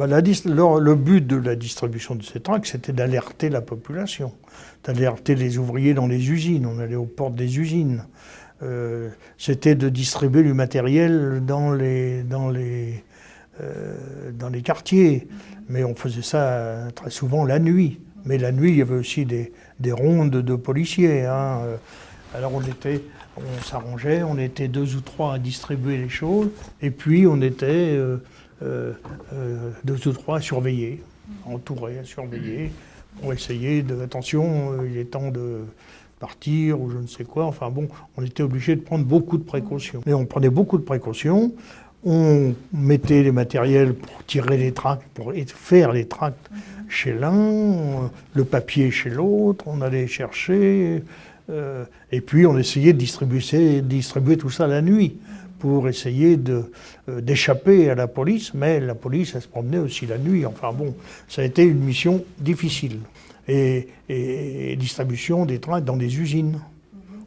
bah, le, but de la distribution de ces tracts, c'était d'alerter la population, d'alerter les ouvriers dans les usines. On allait aux portes des usines. Euh, c'était de distribuer du matériel dans les, euh, quartiers. Mais on faisait ça très souvent la nuit. Mais la nuit, il y avait aussi des, des rondes de policiers. Hein. Alors on était, on s'arrangeait, on était deux ou trois à distribuer les choses, et puis on était euh, euh, euh, deux ou trois à surveiller, entourés, à surveiller, pour essayer de, attention, il est temps de partir ou je ne sais quoi. Enfin bon, on était obligé de prendre beaucoup de précautions. Et on prenait beaucoup de précautions. On mettait les matériels pour tirer les tracts, pour faire les tracts chez l'un, le papier chez l'autre, on allait chercher, euh, et puis on essayait de distribuer, tout ça la nuit pour essayer euh, d'échapper à la police, mais la police, elle se promenait aussi la nuit. Enfin bon, ça a été une mission difficile. Et distribution des trains dans des usines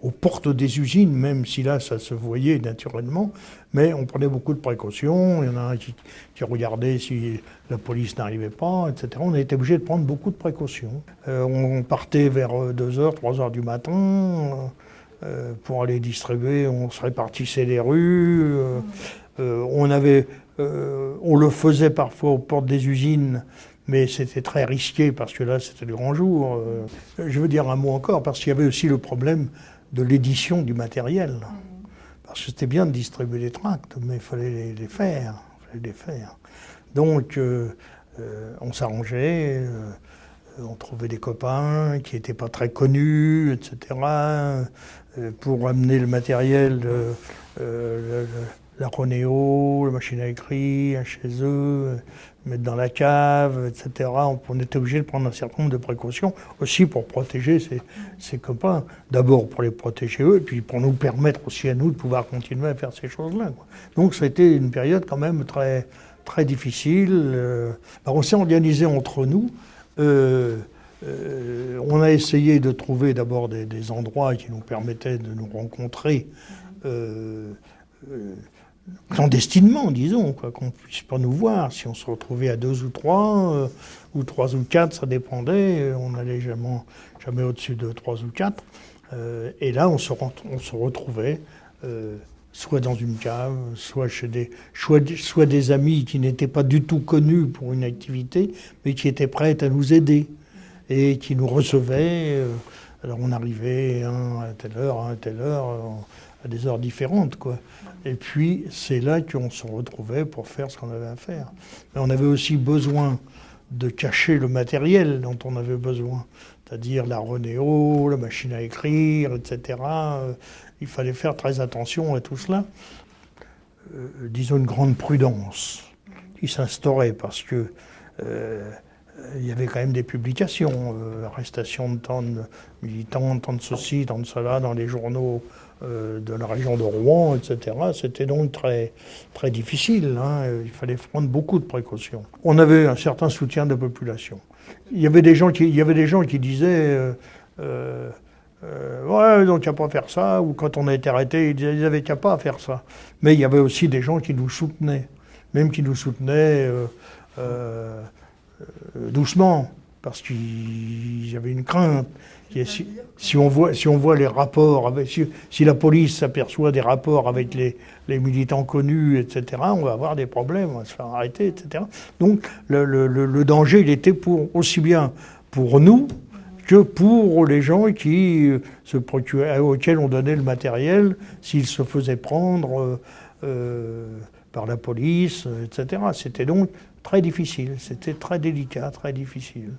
aux portes des usines, même si là, ça se voyait naturellement. Mais on prenait beaucoup de précautions. Il y en a un qui, regardait si la police n'arrivait pas, etc. On été obligé de prendre beaucoup de précautions. Euh, on partait vers 2h, 3h du matin euh, pour aller distribuer. On se répartissait les rues. Euh, on, avait, on le faisait parfois aux portes des usines mais c'était très risqué parce que là, c'était le grand jour. je veux dire un mot encore, parce qu'il y avait aussi le problème de l'édition du matériel. Parce que c'était bien de distribuer les tracts, mais il fallait les, faire. Fallait les faire. Donc, euh, euh, on s'arrangeait, euh, on trouvait des copains qui n'étaient pas très connus, etc., pour amener le matériel, la Ronéo, la machine à écrire chez eux, mettre dans la cave, etc. On, était obligé de prendre un certain nombre de précautions, aussi pour protéger ses, copains. D'abord pour les protéger eux, puis pour nous permettre aussi à nous de pouvoir continuer à faire ces choses-là. Donc été une période quand même très, très difficile. Euh, on s'est organisé entre nous. Euh, euh, on a essayé de trouver d'abord des, endroits qui nous permettaient de nous rencontrer clandestinement, disons, quoi, qu'on ne puisse pas nous voir. Si on se retrouvait à deux ou trois, euh, ou trois ou quatre, ça dépendait. On n'allait jamais, jamais au-dessus de trois ou quatre. Euh, et là, on se, on se retrouvait euh, soit dans une cave, soit chez des, soit, des amis qui n'étaient pas du tout connus pour une activité, mais qui étaient prêts à nous aider et qui nous recevaient. alors on arrivait à telle heure, à telle heure, à des heures différentes, quoi. Et puis, c'est là qu'on se retrouvait pour faire ce qu'on avait à faire. Mais on avait aussi besoin de cacher le matériel dont on avait besoin, c'est-à-dire la Renéo, la machine à écrire, etc. Il fallait faire très attention à tout cela. Euh, disons une grande prudence qui s'instaurait parce que euh, il y avait quand même des publications, euh, arrestation de tant de militants, tant de ceci, tant de cela dans les journaux de la région de Rouen, etc. C'était donc très, difficile. Hein. Il fallait prendre beaucoup de précautions. On avait un certain soutien de la population. Il y avait des gens qui, il y avait des gens qui disaient euh, euh, Ouais, donc il n'y a pas à faire ça. Ou quand on a été arrêté, ils disaient Ils n'avaient qu'à pas à faire ça. Mais il y avait aussi des gens qui nous soutenaient, même qui nous soutenaient doucement, parce qu'il y avait une crainte. Si, on voit, les rapports, si, la police s'aperçoit des rapports avec les, militants connus, etc., on va avoir des problèmes, on va se faire arrêter, etc. Donc le, danger, il était pour, aussi bien pour nous que pour les gens se auxquels on donnait le matériel s'ils se faisaient prendre euh, euh, par la police, etc. C'était donc très difficile, c'était très délicat, très difficile.